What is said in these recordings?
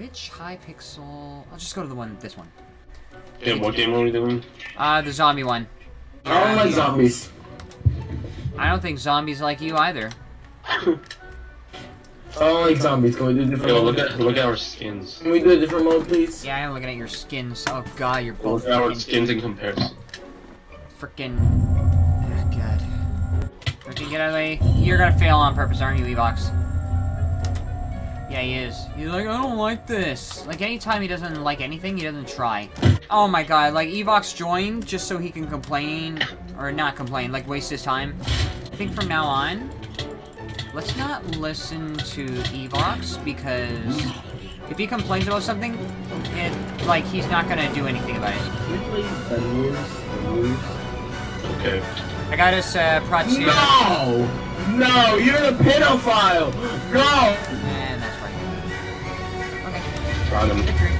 which Hypixel? I'll just go to the one, this one. Yeah, what game are we doing? Uh, the zombie one. I don't like Yeah, zombies. I don't think zombies like you either. I don't like zombies. Can we do a different Yo, mode? look at look at our skins. Can we do a different mode, please? Yeah, I'm looking at your skins. Oh god, you're both Look at our skins in comparison. freaking. Oh, god. Freaking get out of the way. You're gonna fail on purpose, aren't you, Evox? Yeah, he is. He's like, I don't like this. Like, anytime he doesn't like anything, he doesn't try. Oh my god, like, Evox joined just so he can complain, or not complain, like, waste his time. I think from now on, let's not listen to Evox, because if he complains about something, it, like, he's not gonna do anything about it. Can we play Star Wars? Star Wars? Okay. I got us, uh, Pratsu. No! No, you're a pedophile! No! Got him. victory.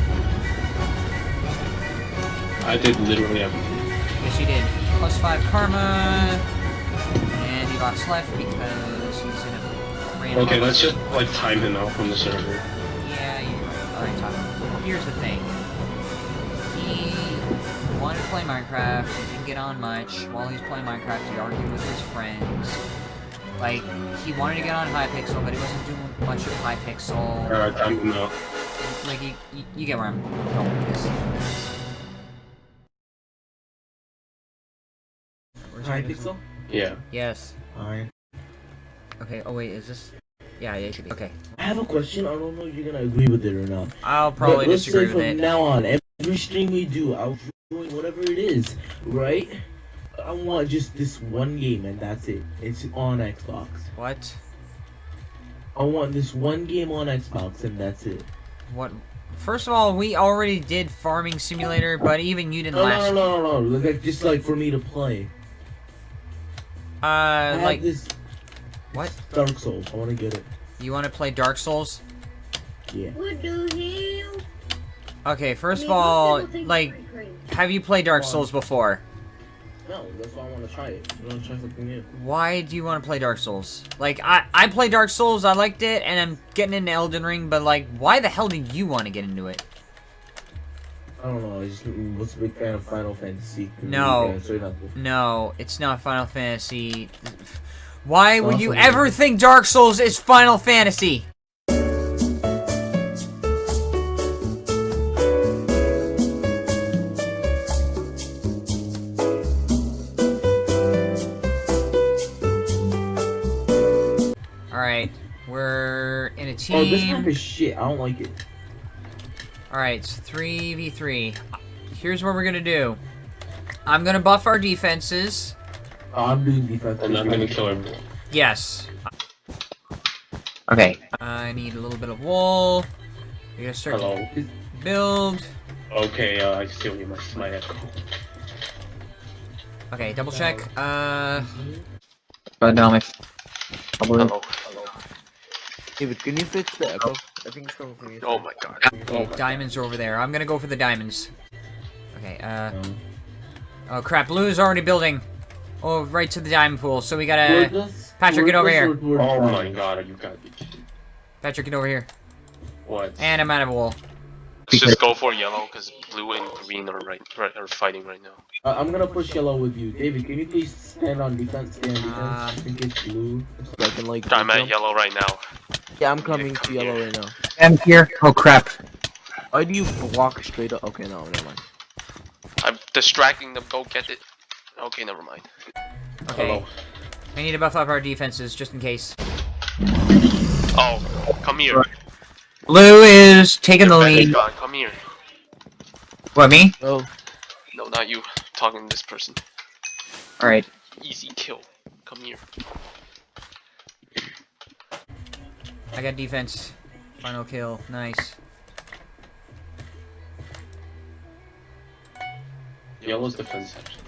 I did literally everything. Yes, you did. Plus five karma. And Evox left because he's in a random... Okay, let's just like time him out from the server. Yeah, you're right. Alright, Tom. Here's the thing. He wanted to play Minecraft, he didn't get on much. While he's playing Minecraft, he argued with his friends. Like, he wanted to get on Hypixel, but he wasn't doing much of Hypixel. Alright, time him out. Like, you, you, you get where I'm going with this. Where's Hi, Hypixel? Pixel? Yeah. Yes. Hi. Okay, oh wait, is this... Yeah, yeah, it should be. Okay. I have a question. I don't know if you're gonna agree with it or not. I'll probably but let's disagree say with from it. now on, every stream we do, I'll join whatever it is, right? I want just this one game and that's it. It's on Xbox. What? I want this one game on Xbox and that's it. What? First of all, we already did Farming Simulator, but even you didn't No, last... no, no, no, no. Like just like for me to play. Uh, have like, this what? Dark Souls. I want to get it. You want to play Dark Souls? Yeah. What the hell? Okay, first of all, those people think like, have you played Dark Souls before? No, that's why I want to try it. I want to try something new. Why do you want to play Dark Souls? Like, I, I play Dark Souls, I liked it, and I'm getting into Elden Ring, but, like, why the hell did you want to get into it? I don't know. I just was a big fan of Final Fantasy. No. Yeah, sorry, not this. No, it's not Final Fantasy. Why would you ever think Dark Souls is Final Fantasy? We're in a Oh, this map is shit. I don't like it. Alright, it's 3v3. Here's what we're gonna do. I'm gonna buff our defenses. Oh, I'm doing defense. And I'm gonna kill everyone. Yes. Okay. I need a little bit of wool. We gotta start Hello. to build. Okay, uh, I still hear my, my echo. Okay, double check. Uh, God damn it. Hello. David, can you fix the echo? I think it's coming from you. Oh my god. okay, diamonds are over there. I'm gonna go for the diamonds. Okay, uh, Um, oh crap, blue is already building. Oh, right to the diamond pool, so we gotta... this- Patrick, get over here. word- word Oh my god, you gotta be kidding. Patrick, get over here. What? And I'm out of wool. Let's just go for yellow, because blue and green are right, right are fighting right now. Uh, I'm gonna push yellow with you. David, can you please stand on defense? Stand on defense. Um, I think it's blue. So I can like. I'm at jump. yellow right now. Yeah, I'm coming come to yellow here. right now. I'm here. Oh crap. Why do you walk straight up? Okay, no, never mind. I'm distracting them, go get it. Okay, never mind. Okay, Hello. I need to buff up our defenses, just in case. Oh, come here. Blue is taking the Your bed lead. gone, Come here. What, me? Oh, No, not you. Talking to this person. Alright. Easy kill. Come here. I got defense. Final kill. Nice. Yellow's defense section.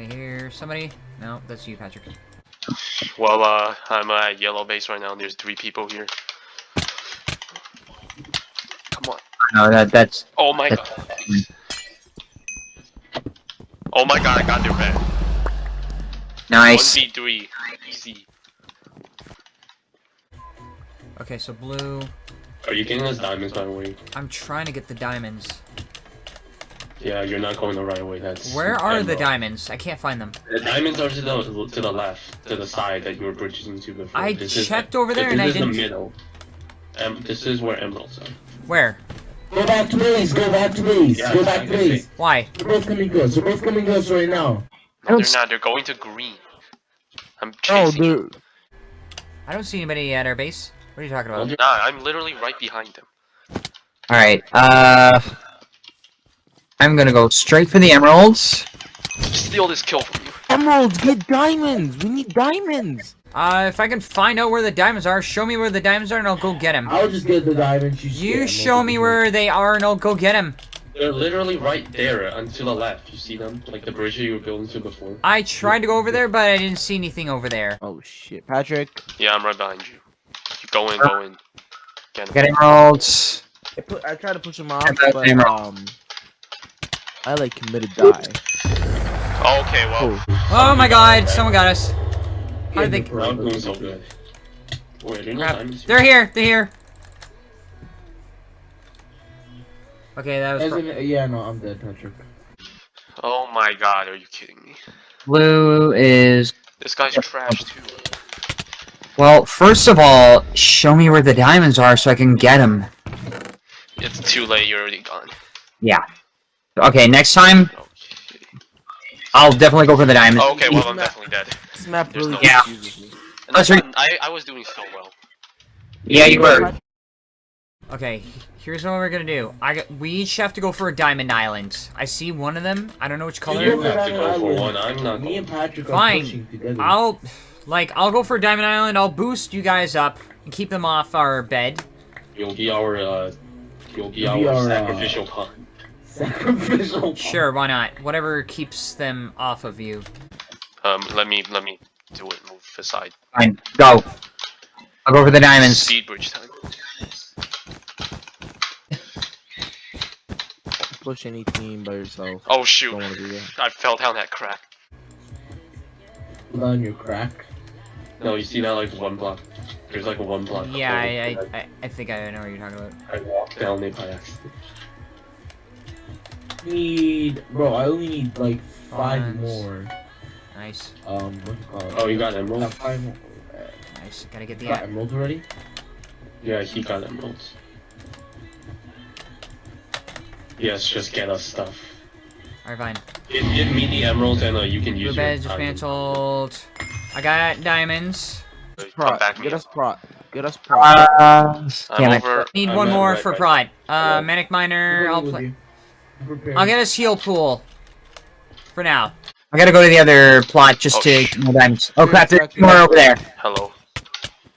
I hear somebody. No, that's you, Patrick. Well, uh, I'm at yellow base right now, and there's three people here. Come on. No, that that's Oh my god. Oh my god, I got their red. Nice. 1v3. Easy. Okay, so blue. Are you getting those diamonds by the way? I'm trying to get the diamonds. Yeah, you're not going the right way. That's Where are the diamonds? I can't find them. The diamonds are to the to the left, to the side that you were bridging to before. I This is- checked over there this and I didn't- This is the middle. Um, this is where emeralds are. Where? Go back to base. Go back to base. Yeah, go back I to can base. Why? They're both coming to us. They're both coming to us right now. No, they're not. They're going to green. I'm Oh, chasing. you. dude. I don't see anybody at our base. What are you talking about? Nah, I'm literally right behind them. Alright, uh... I'm gonna go straight for the emeralds. Steal this kill from you. Emeralds, get diamonds. We need diamonds. Uh, if I can find out where the diamonds are, show me where the diamonds are and I'll go get them. I'll just get the diamonds. You, You show me where they are and I'll go get them. They're literally right there until to the left. You see them? Like the bridge you were building to before. I tried to go over there, but I didn't see anything over there. Oh shit, Patrick. Yeah, I'm right behind you. You go in, go. Get Get emeralds. I, put, I tried to push him off, but emerald. um, I like committed die. Okay, well, Oh, Oh my god, someone got us. How did they... the not pro- doing so good. Wait, they're Crap. They're here, they're here. Okay, that was... In- yeah, no, I'm dead, Patrick. Oh my god, are you kidding me? Blue is... This guy's trash too. Well, first of all, show me where the diamonds are so I can get them. It's too late, you're already gone. Yeah. Okay, next time, Okay. I'll definitely go for the diamonds. Okay, well, I'm definitely dead. this map There's really no- Yeah. confuses me. And I. I, I was doing so well. Yeah, you were. Okay, here's what we're gonna do. I got, we each have to go for a diamond island. I see one of them. I don't know which color. You have to go for one, I'm not Me and Patrick Fine. pushing. I'll, like, I'll go for Diamond Island. I'll boost you guys up and keep them off our bed. You'll be our, uh, you'll be You'll our, be our, uh, sacrificial pawn. Sacrificial. Sure, why not? Whatever keeps them off of you. Um, let me, let me do it, move aside. Fine, go. I'll go for the diamonds. Speed bridge time. Push any team by yourself. Oh Don't shoot, do that. I fell down that crack. on your crack. No, you see that like one block. There's like a one block. Yeah, I. I, I, I think I know what you're talking about. I walked down it by accident. Need, bro. I only need like five Funds. more. Nice, Um, what do you call it? Oh, you got Uh, emerald? five more. Nice. Gotta get the. got emeralds already? Yeah, he got emeralds. Yes, just get us stuff. Alright, fine. Give, give me the emeralds and uh, you can use bed your diamond. dismantled. I got diamonds. Come Prot, back get us prot. Get us prot. Uh, I'm damn it. over. Need I'm one more right- for right- pride. Uh, Hello. manic miner. I'll With play. You. Prepare. I'll get us heal pool. For now. I gotta go to the other plot just Oh, to get more diamonds. Oh crap, there's Exactly. more over there. Hello.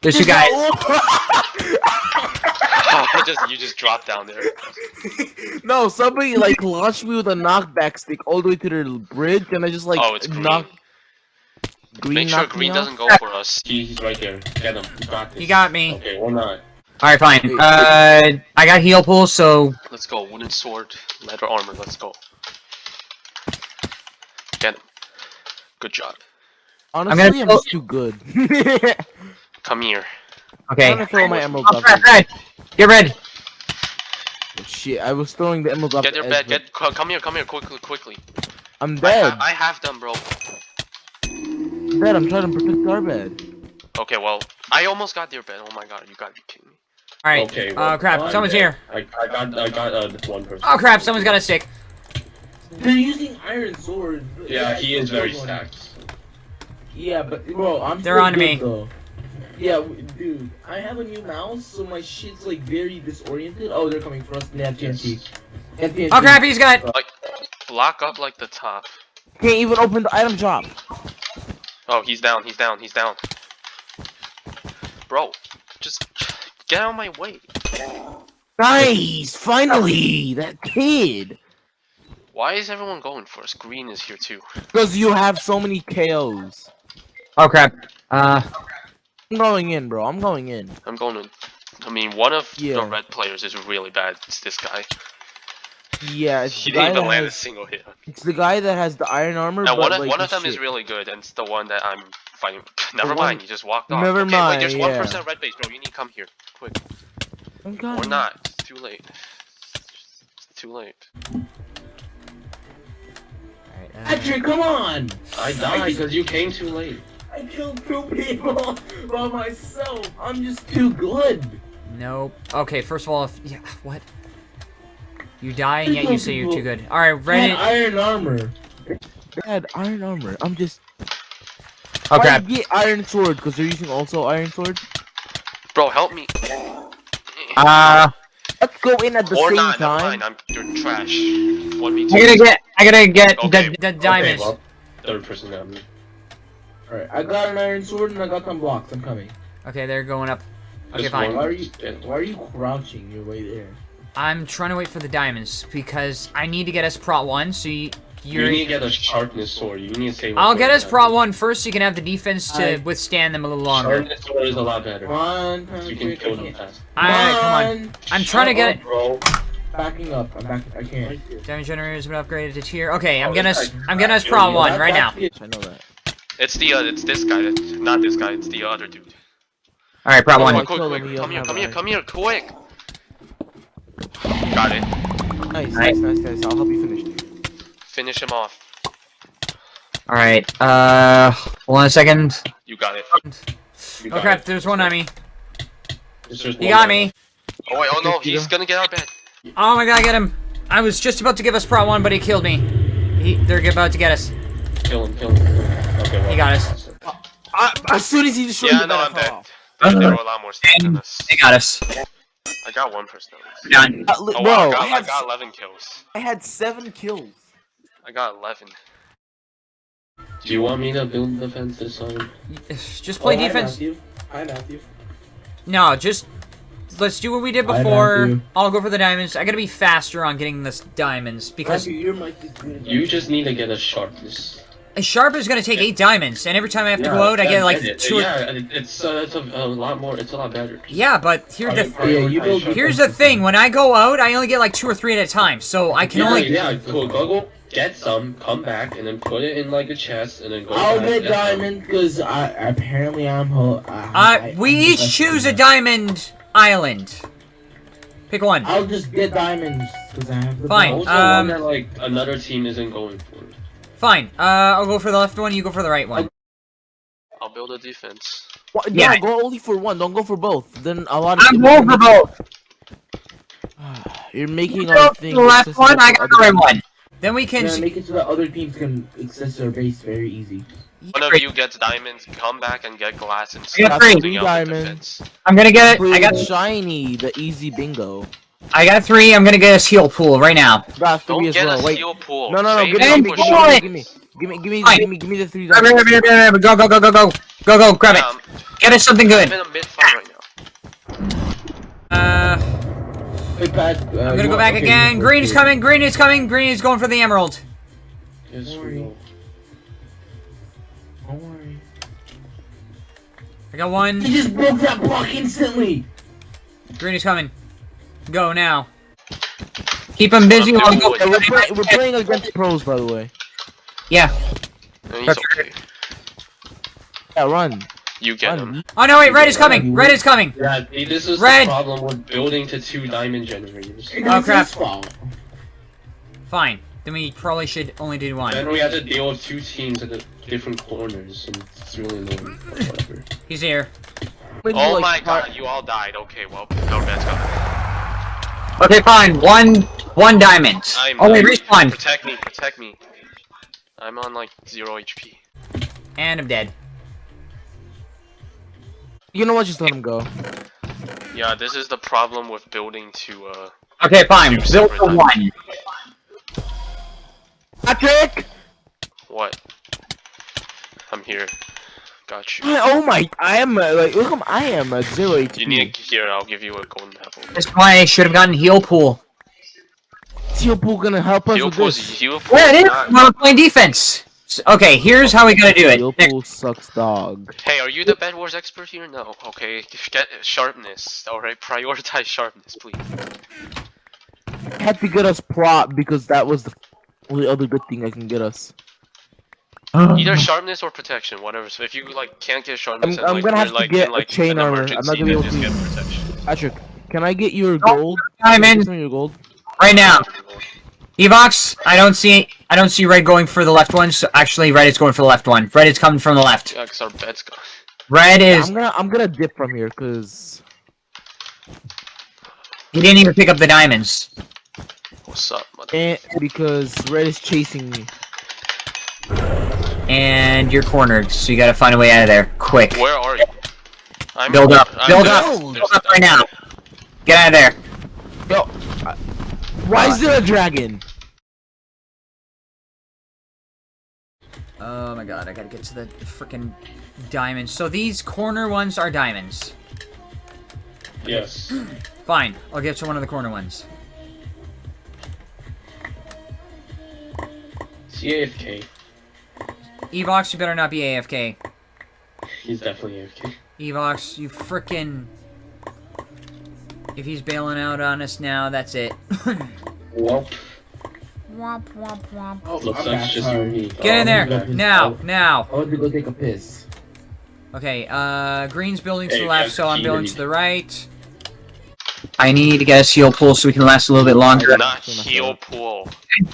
There's two guys. Oh, you just you just dropped down there. no, somebody like launched me with a knockback stick all the way to the bridge, and I just like oh, it's green. knocked. Green Make sure green doesn't go for us. He's right there. Get him. You got this. You got me. Okay, we're not. Alright, fine. Uh, I got heal pool, so Let's go. Wooden sword, leather armor. Let's go. Get him. Good job. Honestly, gonna I'm, just too good. Come here. Okay. I'm gonna throw my emeralds Oh, off. red, red. Get red. Shit, I was throwing the emeralds off. Get your bed. Get. Come here. Come here. Quickly. Quickly. I'm I, dead. ha- I have them, bro. I'm dead. I'm trying to protect our bed. Okay. Well, I almost got their bed. Oh my god. You gotta be kidding me. Alright. Okay, uh, well, crap. I'm Someone's dead. here. I, I got I got uh, one person. Oh crap. Someone's got a stick. They're using iron swords. Yeah, he is very stacked. stacked. Yeah, but bro, I'm. They're on good, me. Though. Yeah, dude, I have a new mouse, so my shit's like very disoriented. Oh, they're coming for us. They have TNT. They have TNT. Oh crap. He's got. Like, block up like the top. Can't even open the item shop. Oh, he's down. He's down. He's down. Bro, just get out of my way. Nice, finally, that kid. Why is everyone going for us? Green is here too. Because you have so many KOs. Oh crap. Uh, I'm going in, bro. I'm going in. I'm going in. I mean, one of Yeah. the red players is really bad. It's this guy. Yeah, it's He the, guy didn't that even land a single hit. it's the guy that has the iron armor. Now but, one of like, one of he's them is really good, and it's the one that I'm fighting. Never one- mind, You just walked off. Never okay, wait, there's mind, one yeah. person at red base, bro. You need to come here, quick. I'm Or coming. not. It's too late. It's too late. Alright, Patrick, come on! I died because you came too late. I killed two people by myself. I'm just too good. Nope. Okay, first of all, if, yeah, what? You die and yet you say you're too good. Alright, I had iron armor. They had iron armor. I'm just. Oh Why crap. Get iron sword because they're using also iron sword. Bro, help me. Uh, Let's go in at the or same not, never time. mind. I'm you're trash. One v I gotta get, I gotta get Okay. the, The diamonds. Okay, well, third person got me. Alright, I got an iron sword and I got some blocks. I'm coming. Okay, they're going up. Okay, Just fine. Why are you? Why are you crouching your way there? I'm trying to wait for the diamonds because I need to get us prot one. So you, You you're. need to get a sharpness sword. You need to say. I'll get us prot one first, so you can have the defense to Alright. withstand them a little longer. Sharpness sword is a lot better. Come on, So you can kill them fast. Alright, come on. I'm trying to get it. Bro. Backing up. I'm back. I can't. Damage generator has been upgraded to tier. Okay, I'm Oh, getting this us. I'm getting us trash. prot one That- right now. I know that. It's the uh, it's this guy. Not this guy. It's the other dude. Alright, prop Come one. on, I quick, quick. Come here, come here, come here, quick. Got it. Nice, nice, nice, nice. I'll help you finish. Finish him off. Alright, uh, hold on a second. You got it. You Oh crap! it. There's one on me. It's He got guy me. Oh wait, oh no, he's gonna get our bed. Oh my god, I get him. I was just about to give us prot one, but he killed me. He, they're about to get us. Kill him, kill him. Okay, well. He got us. Uh, as soon as he destroyed Yeah, the no, bed, I I'm dead. off. They, they were a lot more stuff than us. They got us. I got one person at least. Done. Uh, Oh bro, wow, I got, I, I had, got 11 kills. I had seven kills. I got 11. Do you want me to build the fence this time? Just play Oh, hi, defense. Matthew. Hi, Matthew. No, just let's do what we did before. I'll go for the diamonds. I gotta be faster on getting this diamonds because Matthew, your mic is good. You just need to get a sharpness. a sharp is gonna take eight diamonds, and every time I have to Yeah, go out, I get like it. two. Yeah, it's uh, it's a, a lot more. It's a lot better. Yeah, but here's the Prioritize Yeah, you build- here's the thing. When I go out, I only get like two or three at a time, so I can yeah, only. yeah, cool. Go go get some, come back, and then put it in like a chest, and then go. I'll get diamond because I apparently I'm. Ho- I, Uh, I- we I'm each choose a diamond island. Pick one. I'll just get diamonds because I have the. Fine, Also, um, one that like another team isn't going for. Fine. Uh, I'll go for the left one. You go for the right one. I'll build a defense. What? Yeah. No, go only for one. Don't go for both. Then a lot of I'm going for both. You're making You our go thing. the left accessible one, I got the right people. one. Then we can. Yeah, make it so that other teams can access their base very easy. One of you gets diamonds, come back and get glass and I got stuff. three. something else with Diamonds. I'm gonna get it. Play I got, shiny, the easy bingo. I got three. I'm gonna get a heal pool right now. Got three Don't as get well. a Wait. steel pool. No, no, no. Give me, give me, give me, give me, give me, give me, give me, the three Grab it, diamonds. grab it, grab it, Go, go, go, go, go, go, go. Grab Yeah, it. Get us something I'm good. in a mid fight right now. Uh, Hey, Pat, uh, I'm gonna go back okay, again. Green is coming. Green is coming. Green is going for the emerald. Yes, Don't worry. Don't worry. I got one. He just broke that block instantly. Green is coming. Go now. Keep them busy Okay, while I go. wait. We're, play, we're playing against pros, by the way. Yeah. And he's That's okay. Yeah, run. You get him. Oh no! Wait, red is coming. Red is coming. Yeah, see, this is Red. the problem with building to two diamond generators. It's oh, crap. Fine. Then we probably should only do one. Then we have to deal with two teams at the different corners, and it's really annoying. Whatever. He's here. When you, Oh like, my start- god, you all died. Okay, well, no red's coming. Okay, fine. One, one diamond. I'm Oh wait, I'm- respawn. Protect me, protect me. I'm on like zero HP. And I'm dead. You know what? Just let him go. Yeah, this is the problem with building to uh Okay, fine. Two Build separate for diamonds. one. Patrick! what? I'm here. Got you. Oh my! I am uh, like, look, I am a zero HP. You need a here. I'll give you a golden apple. That's why I should have gotten heal pool. Steel pool gonna help us Heal with this. heal pool. Yeah, it is. we're playing defense. S- Okay, here's how we gotta do it. Steel Nick, pool sucks dog. Hey, are you the Bed Wars expert here? No. Okay, get sharpness. All right, prioritize sharpness, please. I had to get us prot because that was the only other good thing I can get us. Either sharpness or protection, whatever. So if you like can't get sharpness, I'm- and, I'm like, gonna have to like, get in, a like, chain armor. I'm not gonna be able to- get protection. Patrick, can I get your gold? I'm in. your gold. right now. Evox, I don't see I don't see red going for the left one. So actually, red is going for the left one. Red is coming from the left. Yeah, because our bed's gone. Red is I'm gonna I'm gonna dip from here because he didn't even pick up the diamonds. What's up, mother? and because red is chasing me. And you're cornered, so you gotta find a way out of there. Quick. Where are you? I'm Build up. I'm Build up. Build up right now. Get out of there. Yo, I- why is there a dragon? Oh my god, I gotta get to the freaking diamonds. So these corner ones are diamonds. Yes. Fine, I'll get to one of the corner ones. CAFK. Evox, you better not be AFK. He's definitely AFK. Evox, you frickin' If he's bailing out on us now, that's it. Well, womp womp womp. Oh, looks like just sorry. you and me. Get in there! Now! Now! I went to go take a piss. Okay, uh, green's building to Hey, the left, so I'm building to to the right. I need to get a heal pool so we can last a little bit longer. Not heal pool.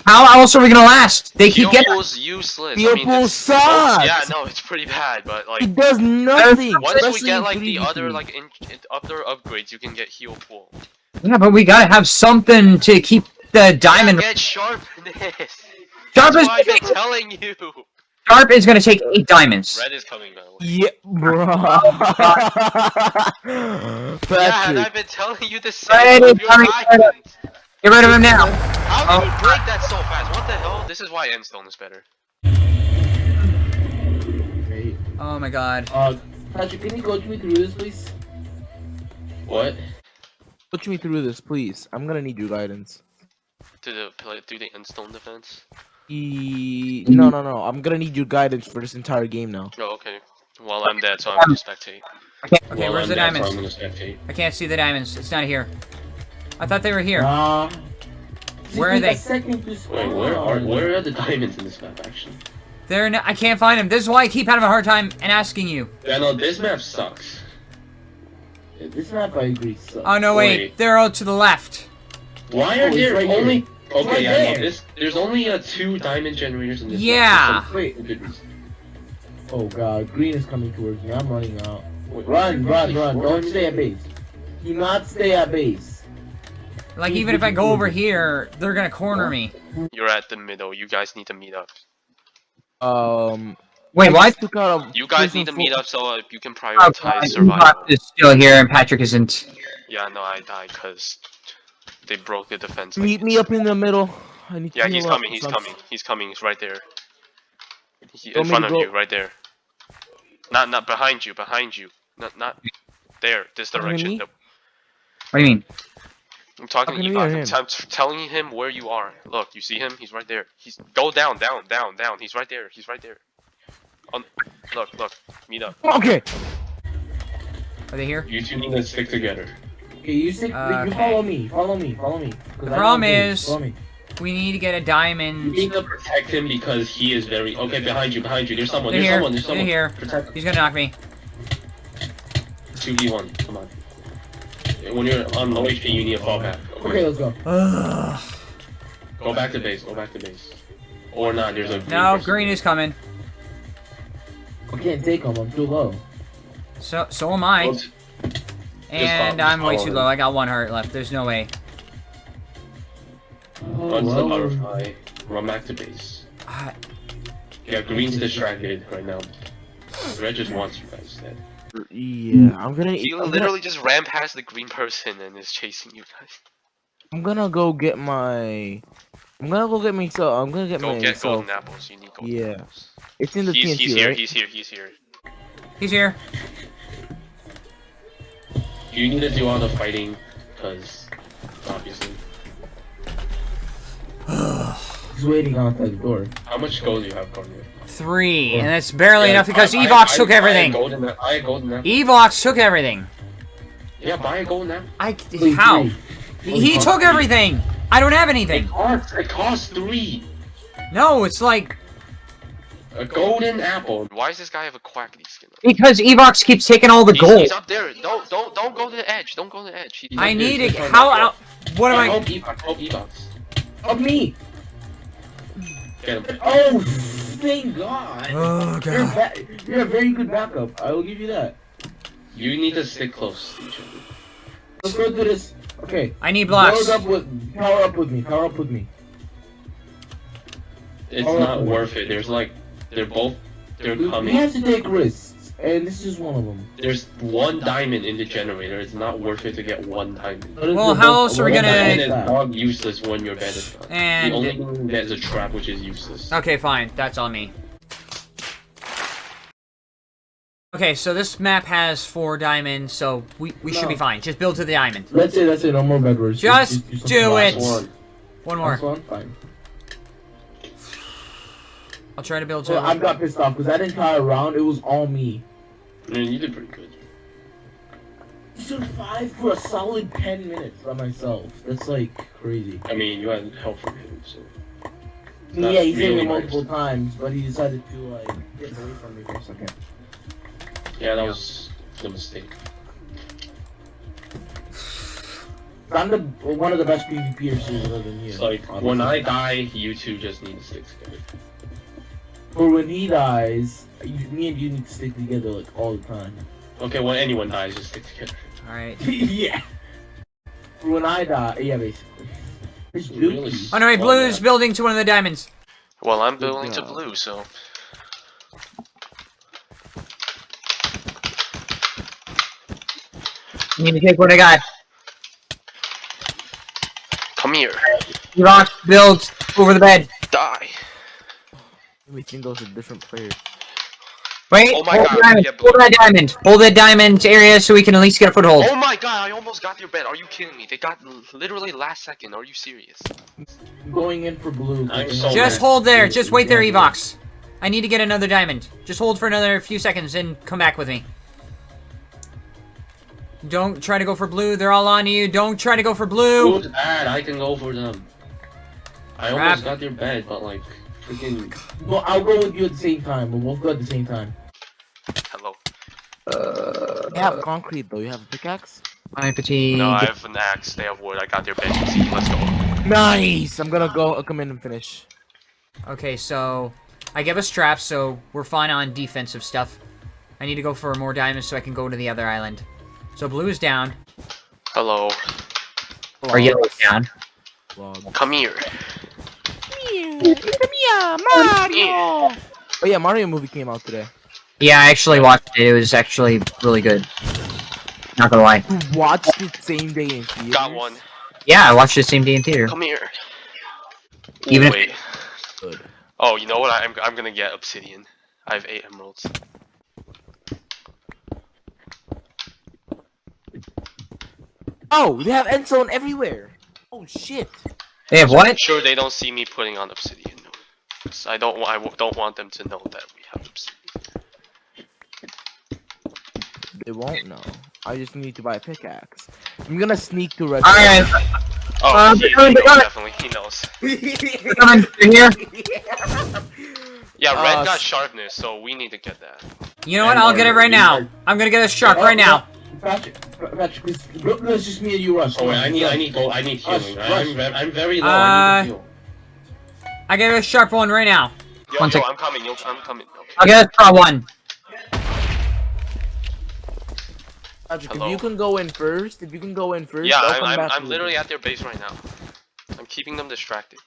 How else are we gonna last? They Heal keep getting. Heal pool's useless. Heal I mean, pool it's- sucks! Yeah, no, it's pretty bad, but like It does nothing. once we especially get like the other like in, in other upgrades, you can get heal pool. Yeah, but we gotta have something to keep the diamond. Yeah, get sharpness. Sharp That's is, why I've been telling you. sharp is gonna take eight diamonds. Red is coming by the way. Yeah, bro. Yeah, and Patrick, I've been telling you the same. is of your coming, Red diamonds. Get rid of him now. How did you break that so fast? What the hell? This is why Endstone is better. Great. Oh my god. Uh, Patrick, can you coach me through this, please? What? Put me through this, please. I'm gonna need your guidance. To the play through the Endstone defense. E... No, no, no. I'm gonna need your guidance for this entire game now. Oh, okay. Well, I'm dead, so I'm gonna spectate. Okay, well, where's I'm the dead, so diamonds? I'm gonna spectate. I can't see the diamonds. It's not here. I thought they were here. Uh, Where are they? Wait, where are where are the diamonds in this map actually? They're n I can't find them. This is why I keep having a hard time and asking you. Yeah, no, this map sucks. This map I agree sucks. Oh no, wait. Wait. They're all to the left. Why Oh, are it's there right here. only? Okay, right yeah, there. no, this there's only uh, two diamond generators in this. Yeah. Map. for some good reason. Oh god, green is coming towards me. I'm running out. Wait, Run, run, run. Don't stay at base. Do not stay at base. Like even if I go over here, they're gonna corner me. You're at the middle. You guys need to meet up. Um. Wait, why? just took out a You guys need to meet up so uh, you can Oh, prioritize God, survival. Evox is still here and Patrick isn't. Yeah, no, I died because they broke the defense. like Meet me up in the middle. I need to Yeah, he's heal up. coming. He's coming. He's coming. He's right there. He, in front of you, right there. Not, not behind you. Behind you. Not, not there. This Talking to direction. me? Nope. What do you mean? I'm talking to Talking to me or Evox. I'm, him? t- I'm telling him where you are. Look, you see him? He's right there. He's go down, down, down, down. He's right there. He's right there. On, look, look. Meet up. Okay. Are they here? You two need to stick together. Okay, you stick. Uh, you okay. follow me. Follow me. Follow me. The problem is- Follow me. We need to get a You diamond. need to protect him because he is very okay. Behind you, behind you. There's someone. They're There's here. someone. There's They're someone. here. Protect. He's gonna knock me. Two v one. Come on. When you're on low HP, you need a fall back. Okay, let's go. Ugh. Go back to base. Go back to base. Or not. There's a No, person. green is coming. I can't take him. I'm too low. So so am I. Go t- And I'm way too low. I got one heart left. There's no way. Run to the well. butterfly. Run back to base. Ah, Yeah, green's distracted right now. Red just wants you guys dead. Yeah, I'm gonna. He I'm gonna, literally just ran past the green person and is chasing you guys. I'm gonna go get my. I'm gonna go get myself. I'm gonna get Go get myself. golden apples. You need golden Yeah. apples. It's in the He's, TNT, he's here. right? He's here. He's here. he's here. You need to do all the fighting, because obviously. He's waiting outside the door. How much gold do you have, Cornelius? Three, and that's barely Yeah, enough because I- I- Evox I- took I had everything. golden a- I had golden apple. Evox took everything. Yeah, buy a golden apple. I Please, how? three. He, he took everything. I don't have It anything. costs, it costs three. No, it's like A golden apple. Why does this guy have a Quackity skin? Because Evox keeps taking all the He's, gold. he's up there. Don't don't don't go to the edge. Don't go to the edge. He, I need up it. How out? What am I? Help Evox, help Evox. Of me. Oh, thank God. Oh You're, god. ba- you're a very good backup. I will give you that. You need to stick close to each other. Let's go do this. Okay. I need blocks. Power up with power up with me. Power up with me. It's Oh, not okay. worth it. There's like, they're both, they're We, we coming. have to take risks, and this is one of them. There's one diamond in the generator. It's not worth it to get one diamond. Well, how else are we gonna- about And it's dog useless when your bed is done. And- the only thing that is a trap which is useless. Okay, fine. That's on me. Okay, so this map has four diamonds, so we, we should be fine. Just build to the diamond. That's it. That's it. No more bedwars. Just something do last it. one. One more. One. Fine. I'll try to build to Well, I got pissed off because that entire round it was all me. I mean, you did pretty good. You survived for a solid ten minutes by myself. That's like crazy. I mean, you had help from him, so. That's yeah, he saved really me nice. multiple times, but he decided to like get away from me for a second. Yeah, that was the mistake. I'm the one of the best PvPers other than you. It's like, when I die, you two just need to stick together. Or when he dies, you, me and you need to stick together like all the time. Okay, when anyone dies, just stick together. Alright. yeah. When I die, yeah, basically. It's Really? dookie. Oh no, wait, blue's yeah. building to one of the diamonds. Well, I'm Good building to blue, so You need to take what I got. come here, Rock build over the bed. die. We think those are different players. Wait, Oh my hold God, the diamond. hold that diamond. Hold that diamond area so we can at least get a foothold. Oh my god, I almost got your bed. Are you kidding me? They got literally last second. Are you serious? Going in for blue. So Just mad. hold there. Just wait there, Evox. I need to get another diamond. Just hold for another few seconds and come back with me. Don't try to go for blue. They're all on you. Don't try to go for blue. Blue's bad, I can go for them. I Crap. almost got your bed, but like, freaking. Well, I'll go with you at the same time. We'll both go at the same time. Hello. Uh. You have concrete though. You have a pickaxe. My petite. No, I have an axe. They have wood. I got their bed. Easy. Let's go. Nice. I'm gonna go. I'll come in and finish. Okay, so I give us traps, so we're fine on defensive stuff. I need to go for more diamonds so I can go to the other island. So blue is down. Hello. Or yellow down. Vlog. Come here. Oh yeah, Mario movie came out today. Yeah, I actually watched it. It was actually really good. Not gonna lie. You watched it same day in theaters. Got one. Yeah, I watched it same day in theater. Come here. Even Wait. Good. Oh, you know what? I'm I'm gonna get obsidian. I have eight emeralds. Oh, they have Endstone everywhere. Oh shit. They have what? Sure, they don't see me putting on obsidian. No. 'Cause I don't. wa- I w- don't want them to know that we have obsidian. They won't know. I just need to buy a pickaxe. I'm gonna sneak to red. Alright, Oh, Uh, he, he knows, definitely. He knows. they're coming. They're here. Yeah, red Uh, got sharpness, so we need to get that. You know what? I'll get it right now. I'm gonna get a shark right now. Patrick, Patrick, please, look, it's just me and you, Rush. Oh wait, I need, I need, gold. I need Rush, healing. rush. I'm, ve- I'm very low. I need Uh, to heal. I get a sharp one right now. Yo, One yo, sec. I'm coming. Yo, I'm coming. Okay. I'll get a straw one. Patrick, if you can go in first, if you can go in first, Yeah, I'll I'm, I'm, I'm literally at their base right now. I'm keeping them distracted.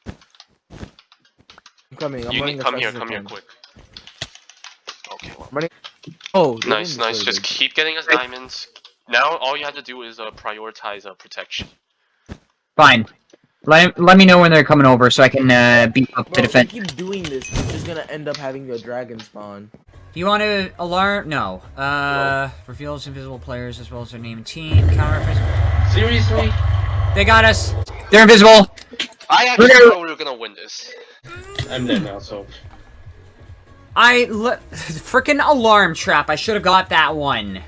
I'm coming. I'm you running need come here, come here, quick. Okay, well, Oh, nice, nice. Just keep getting us diamonds. Now all you have to do is uh, prioritize uh, protection. Fine. Let, let me know when they're coming over so I can uh, beat up Bro, to if defend. you keep doing this, you're just gonna end up having a dragon spawn. You want to alarm? No. Uh, reveals invisible players as well as their name and team. Counter. Seriously? They got us. They're invisible. I actually Okay. thought we were gonna win this. I'm dead now, so. I le- freaking alarm trap. I should have got that one.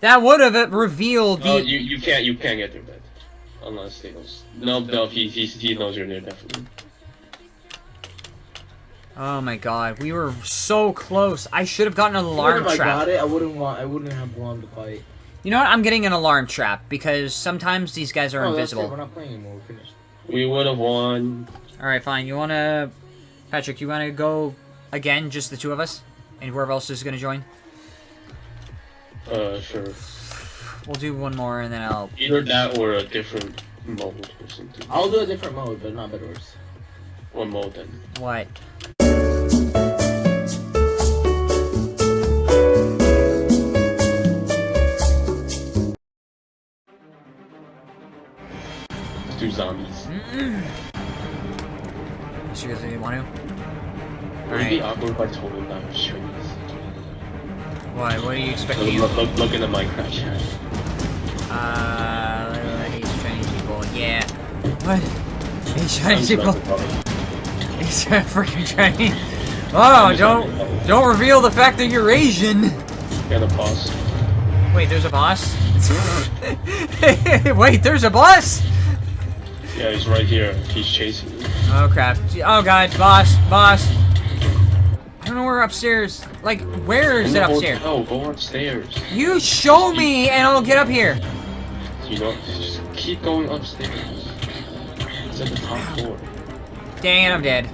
That would have revealed the. Oh, you, you can't, you can't get your bed. Unless they knows. No, no, he, he, he knows you're there, definitely. Oh my god, we were so close. I should have gotten an Even alarm if I got it, I wouldn't want. I wouldn't have won the fight. You know what? I'm getting an alarm trap because sometimes these guys are Oh, that's it, invisible. We're not playing anymore. We're finished. We would have won. Alright, fine. You wanna... Patrick, you wanna go again, just the two of us? And whoever else is gonna join? Uh, sure. We'll do one more and then I'll... Either that or a different mode or something. I'll do a different mode, but not Bedwars. One mode then. What? Let's do zombies. Seriously, you want to? Would it be awkward if I told him that I was Chinese? What? Do you expect Look, look, look, in the Minecraft chat. Uh... He's Chinese people. Yeah. What? He's Chinese people. not the problem. He's freaking Chinese. Oh, don't... Don't reveal the fact that you're Asian! Got a pause. Wait, there's a boss? Wait, there's a boss? Yeah, he's right here. He's chasing me. Oh crap. Oh god, boss, boss. I don't know where upstairs. Like, where is it upstairs? hotel, go upstairs. You show me and I'll get up here. You know, just keep going upstairs. It's at the top floor. Dang it, I'm dead.